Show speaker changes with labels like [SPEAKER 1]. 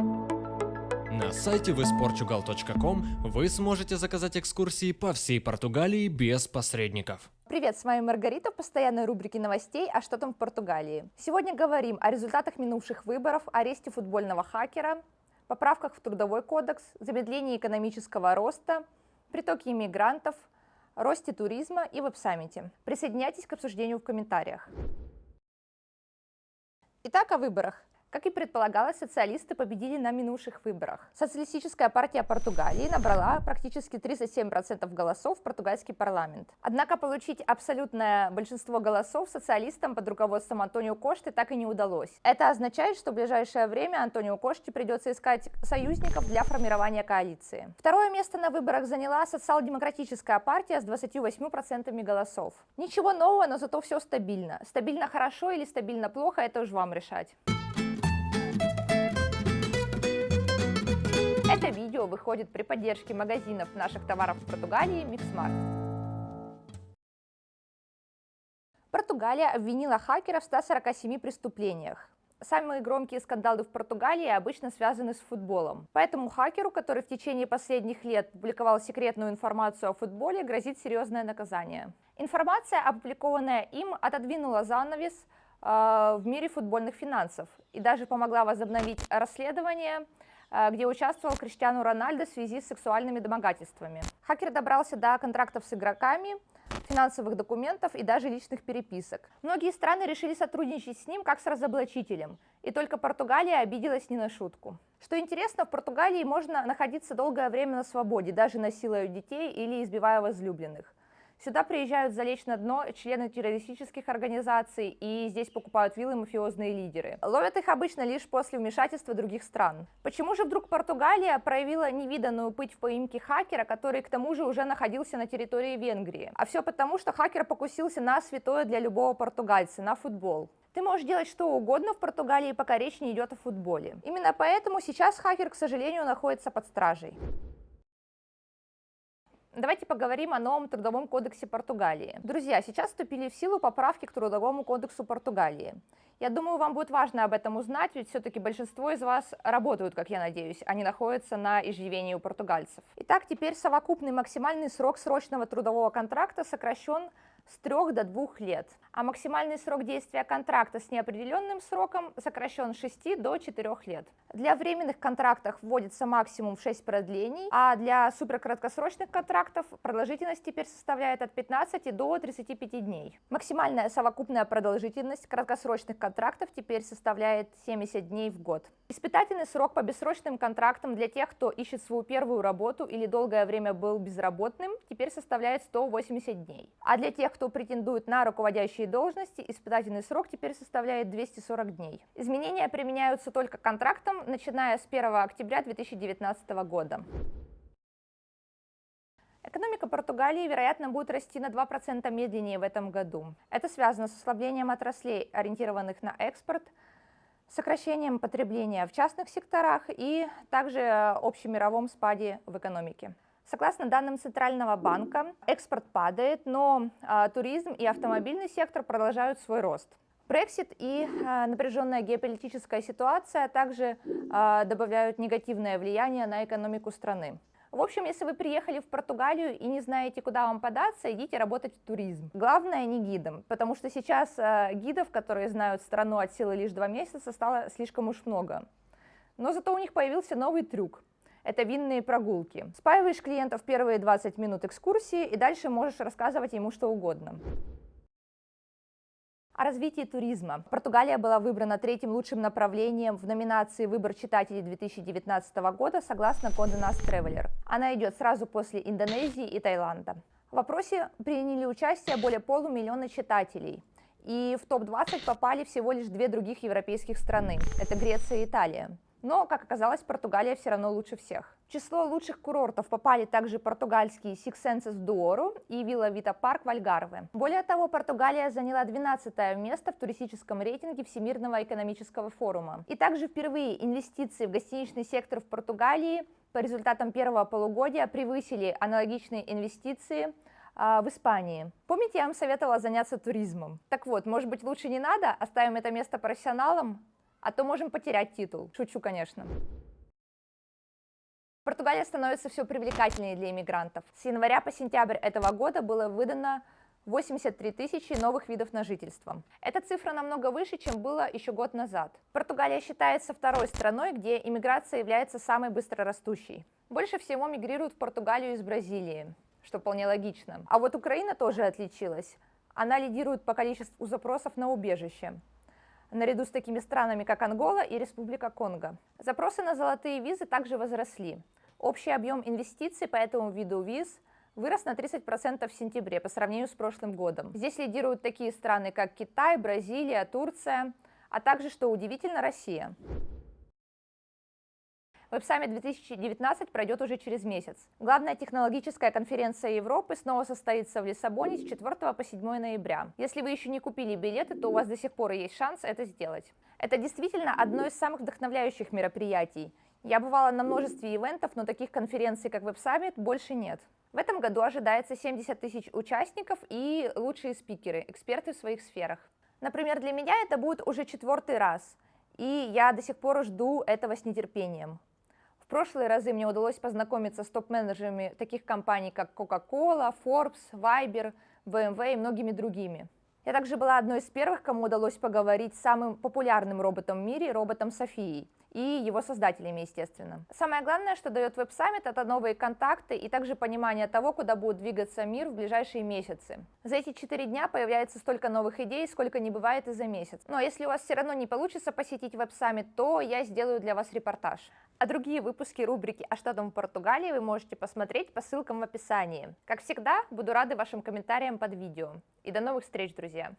[SPEAKER 1] На сайте visportugal.com вы сможете заказать экскурсии по всей Португалии без посредников.
[SPEAKER 2] Привет, с вами Маргарита постоянной рубрике новостей «А что там в Португалии?». Сегодня говорим о результатах минувших выборов, аресте футбольного хакера, поправках в Трудовой кодекс, замедлении экономического роста, притоке иммигрантов, росте туризма и веб-саммите. Присоединяйтесь к обсуждению в комментариях. Итак, о выборах. Как и предполагалось, социалисты победили на минувших выборах. Социалистическая партия Португалии набрала практически 37% голосов в португальский парламент. Однако получить абсолютное большинство голосов социалистам под руководством Антонио Кошты так и не удалось. Это означает, что в ближайшее время Антонио Коште придется искать союзников для формирования коалиции. Второе место на выборах заняла социал-демократическая партия с 28% голосов. Ничего нового, но зато все стабильно. Стабильно хорошо или стабильно плохо, это уж вам решать. Это видео выходит при поддержке магазинов наших товаров в Португалии Mixmart. Португалия обвинила хакера в 147 преступлениях. Самые громкие скандалы в Португалии обычно связаны с футболом. Поэтому хакеру, который в течение последних лет публиковал секретную информацию о футболе, грозит серьезное наказание. Информация, опубликованная им, отодвинула занавес э, в мире футбольных финансов и даже помогла возобновить расследование где участвовал Криштиану Рональдо в связи с сексуальными домогательствами. Хакер добрался до контрактов с игроками, финансовых документов и даже личных переписок. Многие страны решили сотрудничать с ним как с разоблачителем, и только Португалия обиделась не на шутку. Что интересно, в Португалии можно находиться долгое время на свободе, даже насилуя детей или избивая возлюбленных. Сюда приезжают залечь на дно члены террористических организаций, и здесь покупают виллы мафиозные лидеры. Ловят их обычно лишь после вмешательства других стран. Почему же вдруг Португалия проявила невиданную пыть в поимке хакера, который к тому же уже находился на территории Венгрии? А все потому, что хакер покусился на святое для любого португальца, на футбол. Ты можешь делать что угодно в Португалии, пока речь не идет о футболе. Именно поэтому сейчас хакер, к сожалению, находится под стражей. Давайте поговорим о новом трудовом кодексе Португалии. Друзья, сейчас вступили в силу поправки к трудовому кодексу Португалии. Я думаю, вам будет важно об этом узнать, ведь все-таки большинство из вас работают, как я надеюсь, они находятся на иждивении у португальцев. Итак, теперь совокупный максимальный срок срочного трудового контракта сокращен с 3 до 2 лет, а максимальный срок действия контракта с неопределенным сроком сокращен с 6 до 4 лет. Для временных контрактов вводится максимум в 6 продлений, а для суперкраткосрочных контрактов продолжительность теперь составляет от 15 до 35 дней. Максимальная совокупная продолжительность краткосрочных контрактов теперь составляет 70 дней в год. Испытательный срок по бессрочным контрактам для тех, кто ищет свою первую работу или долгое время был безработным, теперь составляет 180 дней. А для тех, кто претендует на руководящие должности, испытательный срок теперь составляет 240 дней. Изменения применяются только контрактам, начиная с 1 октября 2019 года. Экономика Португалии, вероятно, будет расти на 2% медленнее в этом году. Это связано с ослаблением отраслей, ориентированных на экспорт, сокращением потребления в частных секторах и также общемировом спаде в экономике. Согласно данным Центрального банка, экспорт падает, но а, туризм и автомобильный сектор продолжают свой рост. Брексит и а, напряженная геополитическая ситуация также а, добавляют негативное влияние на экономику страны. В общем, если вы приехали в Португалию и не знаете, куда вам податься, идите работать в туризм. Главное, не гидом, потому что сейчас гидов, которые знают страну от силы лишь два месяца, стало слишком уж много. Но зато у них появился новый трюк – это винные прогулки. Спаиваешь клиентов первые 20 минут экскурсии и дальше можешь рассказывать ему что угодно. О развитии туризма. Португалия была выбрана третьим лучшим направлением в номинации «Выбор читателей 2019 года» согласно Condé Nast Traveler. Она идет сразу после Индонезии и Таиланда. В вопросе приняли участие более полумиллиона читателей. И в топ-20 попали всего лишь две других европейских страны. Это Греция и Италия. Но, как оказалось, Португалия все равно лучше всех. В число лучших курортов попали также португальские Six Senses Дуору и Вилла Вита Парк в Альгарве. Более того, Португалия заняла 12 место в туристическом рейтинге Всемирного экономического форума. И также впервые инвестиции в гостиничный сектор в Португалии по результатам первого полугодия превысили аналогичные инвестиции а, в Испании. Помните, я вам советовала заняться туризмом? Так вот, может быть, лучше не надо? Оставим это место профессионалам? А то можем потерять титул. Шучу, конечно. Португалия становится все привлекательнее для иммигрантов. С января по сентябрь этого года было выдано 83 тысячи новых видов на жительство. Эта цифра намного выше, чем было еще год назад. Португалия считается второй страной, где иммиграция является самой быстрорастущей. Больше всего мигрируют в Португалию из Бразилии, что вполне логично. А вот Украина тоже отличилась. Она лидирует по количеству запросов на убежище наряду с такими странами, как Ангола и Республика Конго. Запросы на золотые визы также возросли. Общий объем инвестиций по этому виду виз вырос на 30% в сентябре по сравнению с прошлым годом. Здесь лидируют такие страны, как Китай, Бразилия, Турция, а также, что удивительно, Россия. Web Summit 2019 пройдет уже через месяц. Главная технологическая конференция Европы снова состоится в Лиссабоне с 4 по 7 ноября. Если вы еще не купили билеты, то у вас до сих пор есть шанс это сделать. Это действительно одно из самых вдохновляющих мероприятий. Я бывала на множестве ивентов, но таких конференций, как Web Summit, больше нет. В этом году ожидается 70 тысяч участников и лучшие спикеры, эксперты в своих сферах. Например, для меня это будет уже четвертый раз, и я до сих пор жду этого с нетерпением. В прошлые разы мне удалось познакомиться с топ-менеджерами таких компаний, как Coca-Cola, Forbes, Viber, BMW и многими другими. Я также была одной из первых, кому удалось поговорить с самым популярным роботом в мире, роботом Софией, и его создателями, естественно. Самое главное, что дает веб-саммит, это новые контакты и также понимание того, куда будет двигаться мир в ближайшие месяцы. За эти четыре дня появляется столько новых идей, сколько не бывает и за месяц. Но если у вас все равно не получится посетить веб-саммит, то я сделаю для вас репортаж. А другие выпуски рубрики «А что там в Португалии» вы можете посмотреть по ссылкам в описании. Как всегда, буду рада вашим комментариям под видео. И до новых встреч, друзья!